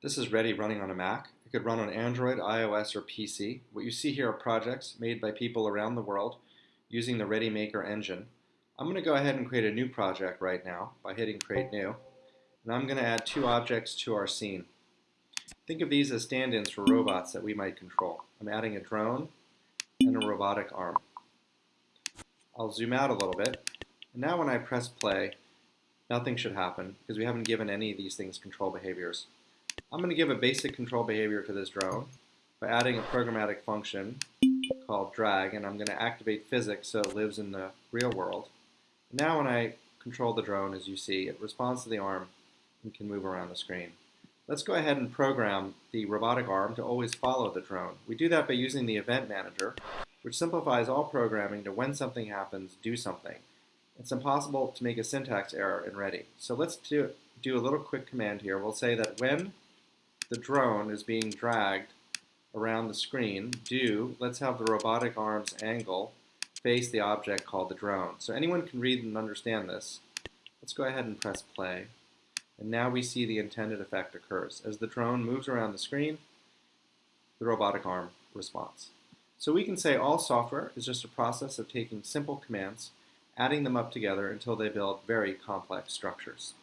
This is Ready running on a Mac. It could run on Android, iOS, or PC. What you see here are projects made by people around the world using the Ready Maker engine. I'm going to go ahead and create a new project right now by hitting Create New. And I'm going to add two objects to our scene. Think of these as stand-ins for robots that we might control. I'm adding a drone and a robotic arm. I'll zoom out a little bit. And now when I press play, nothing should happen because we haven't given any of these things control behaviors. I'm going to give a basic control behavior to this drone by adding a programmatic function called drag, and I'm going to activate physics so it lives in the real world. Now when I control the drone, as you see, it responds to the arm and can move around the screen. Let's go ahead and program the robotic arm to always follow the drone. We do that by using the event manager, which simplifies all programming to when something happens, do something. It's impossible to make a syntax error in Ready. So let's do, do a little quick command here. We'll say that when the drone is being dragged around the screen, do, let's have the robotic arm's angle face the object called the drone. So anyone can read and understand this. Let's go ahead and press play. And now we see the intended effect occurs. As the drone moves around the screen, the robotic arm responds. So we can say all software is just a process of taking simple commands, adding them up together until they build very complex structures.